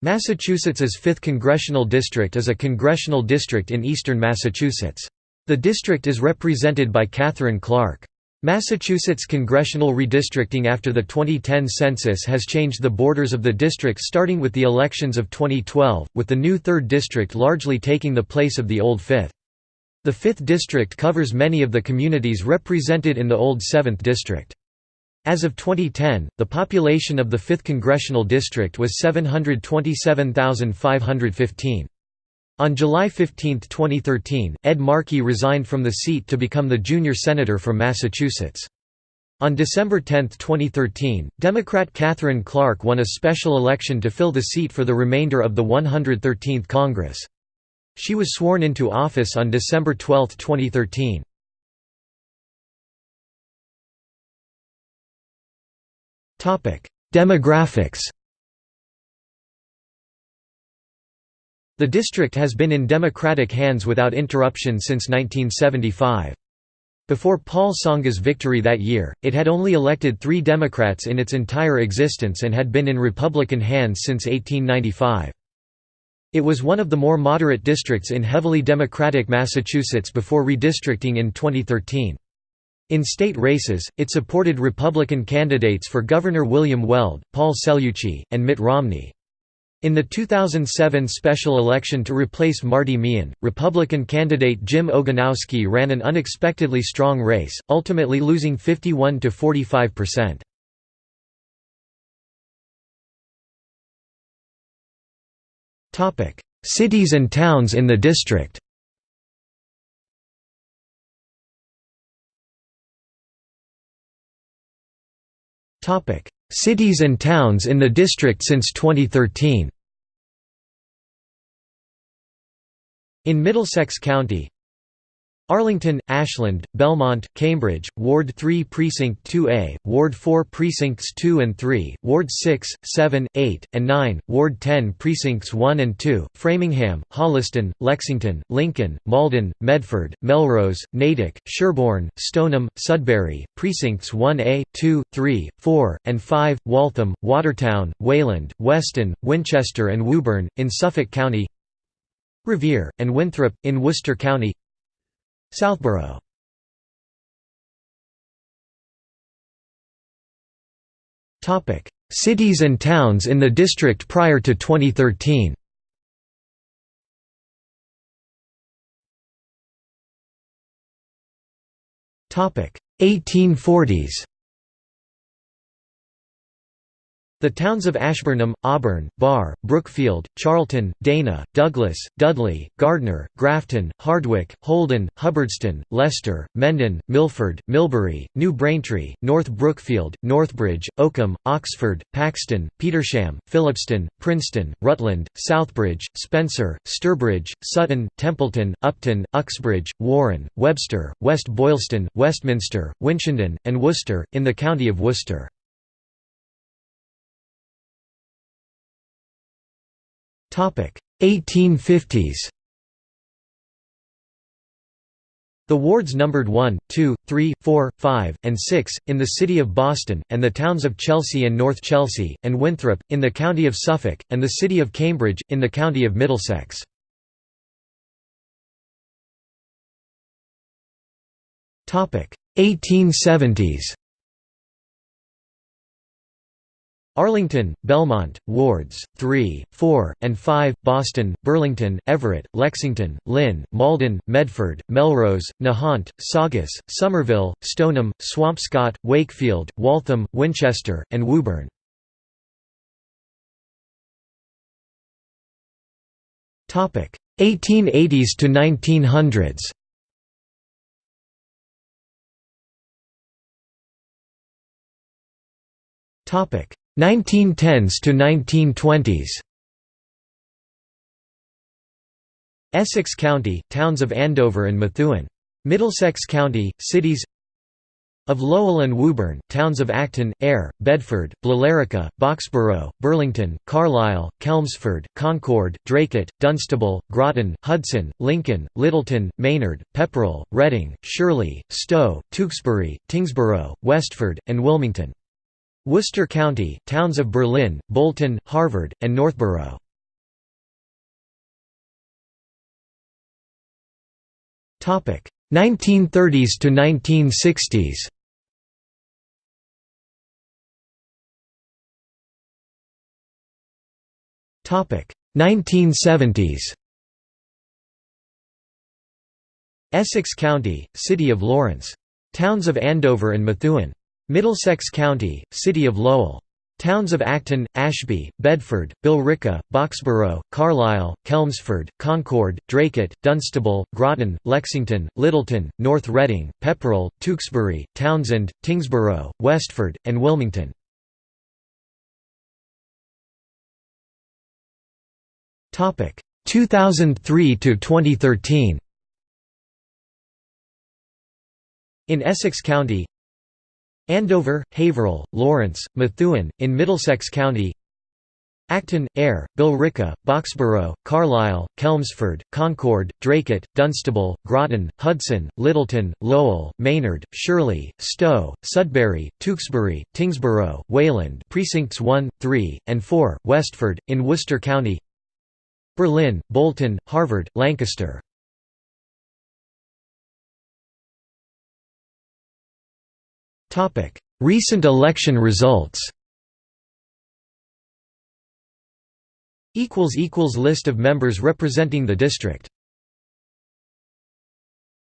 Massachusetts's 5th Congressional District is a congressional district in eastern Massachusetts. The district is represented by Katherine Clark. Massachusetts congressional redistricting after the 2010 census has changed the borders of the district starting with the elections of 2012, with the new 3rd District largely taking the place of the old 5th. The 5th District covers many of the communities represented in the old 7th District. As of 2010, the population of the 5th Congressional District was 727,515. On July 15, 2013, Ed Markey resigned from the seat to become the junior senator from Massachusetts. On December 10, 2013, Democrat Katherine Clark won a special election to fill the seat for the remainder of the 113th Congress. She was sworn into office on December 12, 2013. Demographics The district has been in Democratic hands without interruption since 1975. Before Paul Tsongas victory that year, it had only elected three Democrats in its entire existence and had been in Republican hands since 1895. It was one of the more moderate districts in heavily Democratic Massachusetts before redistricting in 2013. In state races, it supported Republican candidates for Governor William Weld, Paul Cellucci, and Mitt Romney. In the 2007 special election to replace Marty Meehan, Republican candidate Jim Ogonowski ran an unexpectedly strong race, ultimately losing 51 to 45 percent. Cities and towns in the district Cities and towns in the district since 2013 In Middlesex County Arlington, Ashland, Belmont, Cambridge, Ward 3 Precinct 2A, Ward 4 Precincts 2 and 3, Ward 6, 7, 8, and 9, Ward 10 Precincts 1 and 2, Framingham, Holliston, Lexington, Lincoln, Malden, Medford, Melrose, Natick, Sherborn, Stoneham, Sudbury, Precincts 1A, 2, 3, 4, and 5, Waltham, Watertown, Wayland, Weston, Winchester and Woburn, in Suffolk County Revere, and Winthrop, in Worcester County Southborough. Cities and towns in the district prior to 2013 1840s The towns of Ashburnham, Auburn, Barre, Brookfield, Charlton, Dana, Douglas, Dudley, Gardner, Grafton, Hardwick, Holden, Hubbardston, Leicester, Mendon, Milford, Millbury, New Braintree, North Brookfield, Northbridge, Oakham, Oxford, Paxton, Petersham, Phillipston, Princeton, Rutland, Southbridge, Spencer, Sturbridge, Sutton, Templeton, Upton, Uxbridge, Warren, Webster, West Boylston, Westminster, Winchendon, and Worcester, in the county of Worcester. 1850s The wards numbered 1, 2, 3, 4, 5, and 6, in the city of Boston, and the towns of Chelsea and North Chelsea, and Winthrop, in the county of Suffolk, and the city of Cambridge, in the county of Middlesex. 1870s Arlington, Belmont, Wards, 3, 4, and 5, Boston, Burlington, Everett, Lexington, Lynn, Malden, Medford, Melrose, Nahant, Saugus, Somerville, Stoneham, Swampscott, Wakefield, Waltham, Winchester, and Woburn. Topic 1880s to 1900s. Topic 1910s to 1920s Essex County, towns of Andover and Methuen. Middlesex County, cities of Lowell and Woburn, towns of Acton, Ayer, Bedford, Billerica, Boxborough, Burlington, Carlisle, Chelmsford, Concord, Dracut, Dunstable, Groton, Hudson, Lincoln, Littleton, Maynard, Pepperell, Reading, Shirley, Stow, Tewksbury, Tyngsborough, Westford, and Wilmington. Worcester County, towns of Berlin, Bolton, Harvard, and Northborough. Topic: 1930s to 1960s. Topic: 1970s. Essex County, City of Lawrence. Towns of Andover and Methuen. Middlesex County, City of Lowell. Towns of Acton, Ashby, Bedford, Billerica, Boxborough, Carlisle, Chelmsford, Concord, Dracut, Dunstable, Groton, Lexington, Littleton, North Reading, Pepperell, Tewksbury, Townsend, Tyngsboro, Westford, and Wilmington. Topic 2003 to 2013 In Essex County Andover, Haverhill, Lawrence, Methuen, in Middlesex County Acton, Ayer, Billerica, Boxborough, Carlisle, Chelmsford, Concord, Dracut, Dunstable, Groton, Hudson, Littleton, Lowell, Maynard, Shirley, Stow, Sudbury, Tewksbury, Tyngsboro, Wayland precincts 1, 3, and 4, Westford, in Worcester County Berlin, Bolton, Harvard, Lancaster. Recent election results. List of members representing the district